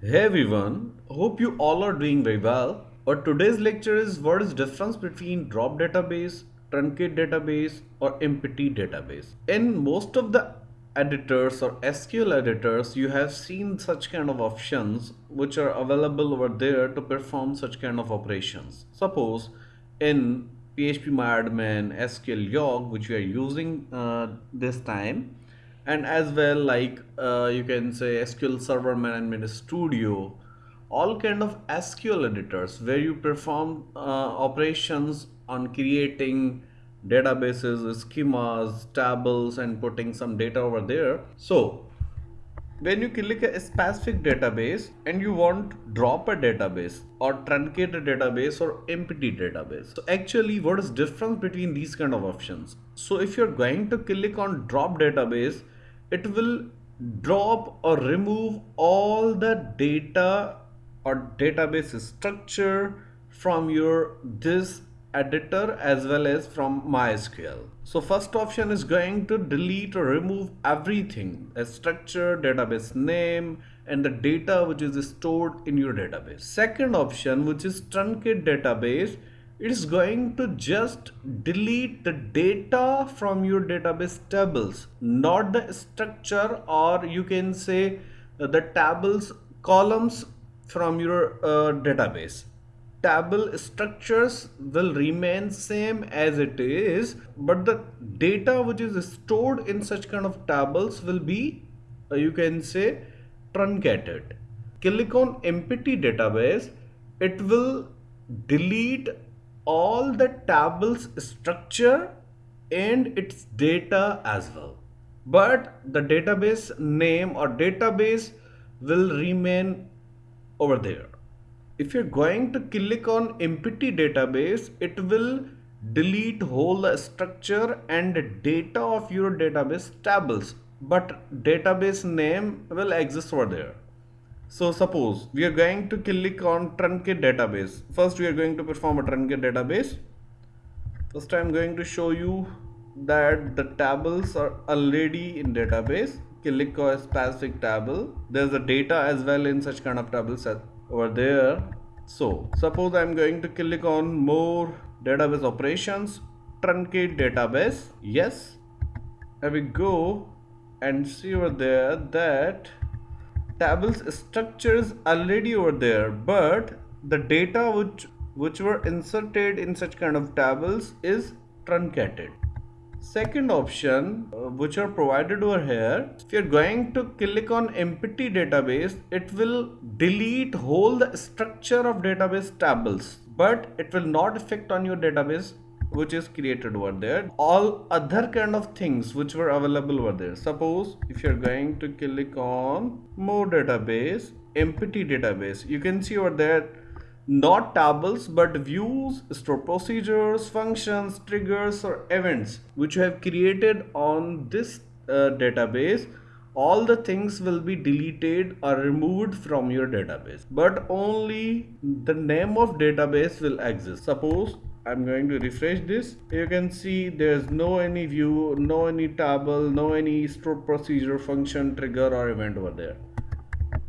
Hey everyone, hope you all are doing very well. Our today's lecture is what is difference between drop database, truncate database or empty database. In most of the editors or SQL editors, you have seen such kind of options which are available over there to perform such kind of operations. Suppose in phpMyAdmin, SQLyog, which we are using uh, this time, and as well like uh, you can say SQL Server Management Studio all kind of SQL editors where you perform uh, operations on creating databases schemas tables and putting some data over there. So when you click a specific database and you want drop a database or truncate a database or empty database. So actually what is difference between these kind of options? So if you're going to click on drop database it will drop or remove all the data or database structure from your this editor as well as from MySQL. So first option is going to delete or remove everything a structure, database name and the data which is stored in your database. Second option which is truncate database it is going to just delete the data from your database tables not the structure or you can say uh, the tables columns from your uh, database. Table structures will remain same as it is but the data which is stored in such kind of tables will be uh, you can say truncated. Click on empty database it will delete all the tables structure and its data as well. But the database name or database will remain over there. If you're going to click on empty database it will delete whole structure and data of your database tables. But database name will exist over there so suppose we are going to click on truncate database. First we are going to perform a truncate database. First I'm going to show you that the tables are already in database. Click on a specific table. There's a data as well in such kind of tables over there. So suppose I'm going to click on more database operations, truncate database. Yes. Here we go and see over there that tables structures already over there but the data which which were inserted in such kind of tables is truncated. Second option uh, which are provided over here if you're going to click on empty database it will delete whole the structure of database tables but it will not affect on your database which is created over there. All other kind of things which were available over there. Suppose if you're going to click on more database empty database you can see over there not tables but views store procedures functions triggers or events which you have created on this uh, database. All the things will be deleted or removed from your database. But only the name of database will exist. Suppose I'm going to refresh this. You can see there's no any view no any table no any stored procedure function trigger or event over there.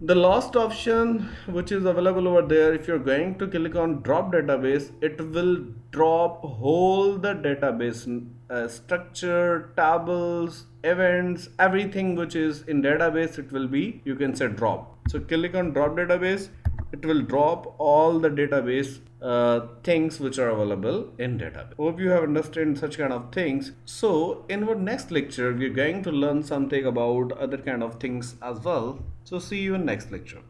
The last option which is available over there if you're going to click on drop database it will drop whole the database uh, structure tables events everything which is in database it will be you can say drop. So click on drop database it will drop all the database uh, things which are available in database. Hope you have understood such kind of things. So in our next lecture, we're going to learn something about other kind of things as well. So see you in next lecture.